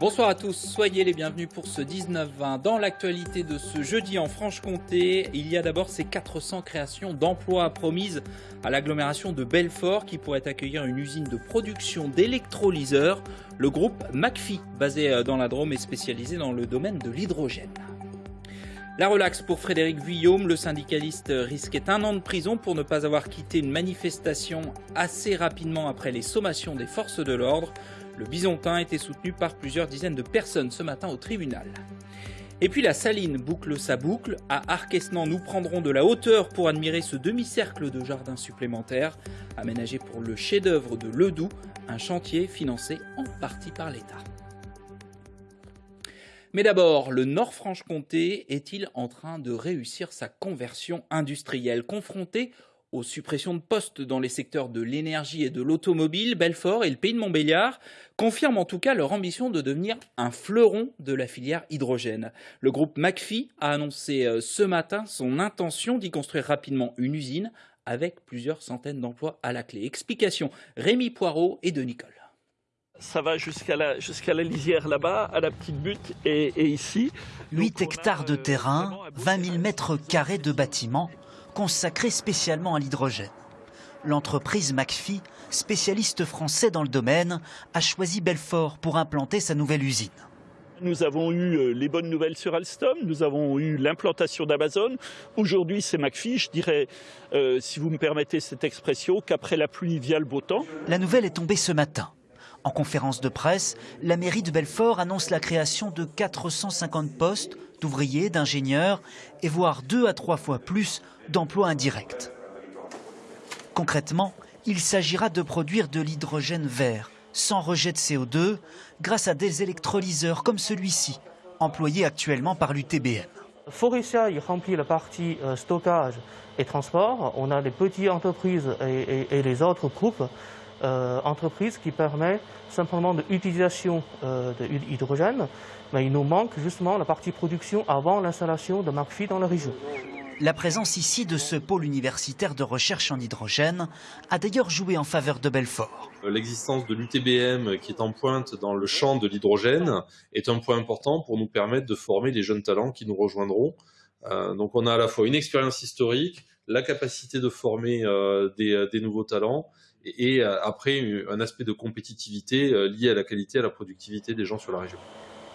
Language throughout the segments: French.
Bonsoir à tous, soyez les bienvenus pour ce 19-20. Dans l'actualité de ce jeudi en Franche-Comté, il y a d'abord ces 400 créations d'emplois promises à l'agglomération de Belfort qui pourrait accueillir une usine de production d'électrolyseurs. Le groupe McPhee, basé euh, dans la Drôme, est spécialisé dans le domaine de l'hydrogène. La relaxe pour Frédéric Vuillaume, le syndicaliste risquait un an de prison pour ne pas avoir quitté une manifestation assez rapidement après les sommations des forces de l'ordre. Le Bisontin était soutenu par plusieurs dizaines de personnes ce matin au tribunal. Et puis la Saline boucle sa boucle. À Arquesnan, nous prendrons de la hauteur pour admirer ce demi-cercle de jardin supplémentaire, aménagé pour le chef-d'œuvre de Ledoux, un chantier financé en partie par l'État. Mais d'abord, le Nord-Franche-Comté est-il en train de réussir sa conversion industrielle? Confronté aux suppressions de postes dans les secteurs de l'énergie et de l'automobile, Belfort et le pays de Montbéliard confirment en tout cas leur ambition de devenir un fleuron de la filière hydrogène. Le groupe McPhee a annoncé euh, ce matin son intention d'y construire rapidement une usine avec plusieurs centaines d'emplois à la clé. Explication Rémi Poirot et de Nicole. Ça va jusqu'à la, jusqu'à la lisière là-bas, à la petite butte et, ici. 8 hectares de euh, terrain, 20 000 mètres carrés de bâtiments consacré spécialement à l'hydrogène. L'entreprise McPhee, spécialiste français dans le domaine, a choisi Belfort pour implanter sa nouvelle usine. Nous avons eu euh, les bonnes nouvelles sur Alstom, nous avons eu l'implantation d'Amazon. Aujourd'hui, c'est McPhee. Je dirais, euh, si vous me permettez cette expression, qu'après la pluie vient le beau temps. La nouvelle est tombée ce matin. En conférence de presse, la mairie de Belfort annonce la création de 450 postes d'ouvriers, d'ingénieurs et voire deux à trois fois plus d'emplois indirects. Concrètement, il s'agira de produire de l'hydrogène vert, sans rejet de CO2, grâce à des électrolyseurs comme celui-ci, employé actuellement par l'UTBM. Forestia, il remplit la partie euh, stockage et transport. On a des petites entreprises et, les autres groupes euh, entreprises qui permettent simplement de l'utilisation euh, de l'hydrogène. Mais il nous manque justement la partie production avant l'installation de McPhee dans la région. La présence ici de ce pôle universitaire de recherche en hydrogène a d'ailleurs joué en faveur de Belfort. L'existence de l'UTBM qui est en pointe dans le champ de l'hydrogène est un point important pour nous permettre de former les jeunes talents qui nous rejoindront. Euh, donc on a à la fois une expérience historique, la capacité de former euh, euh, des, nouveaux talents et, après un aspect de compétitivité lié à la qualité et à la productivité des gens sur la région.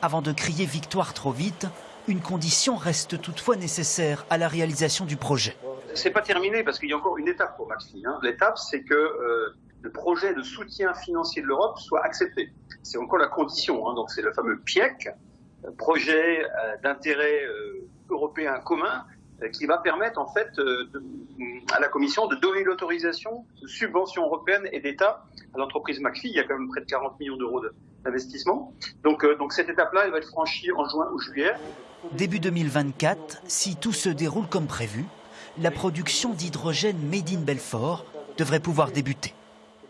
Avant de crier victoire trop vite, une condition reste toutefois nécessaire à la réalisation du projet. C'est pas terminé parce qu'il y a encore une étape pour Maxi. Hein. L'étape, c'est que euh, le projet de soutien financier de l'Europe soit accepté. C'est encore la condition. Hein. Donc c'est le fameux PIEC, projet euh, d'intérêt euh, européen commun, qui va permettre en fait à la Commission de donner l'autorisation de subventions européennes et d'État à l'entreprise McPhee. Il y a quand même près de 40 millions d'euros d'investissement. Donc, donc cette étape-là, elle va être franchie en juin ou juillet. Début 2024, si tout se déroule comme prévu, la production d'hydrogène Made in Belfort devrait pouvoir débuter.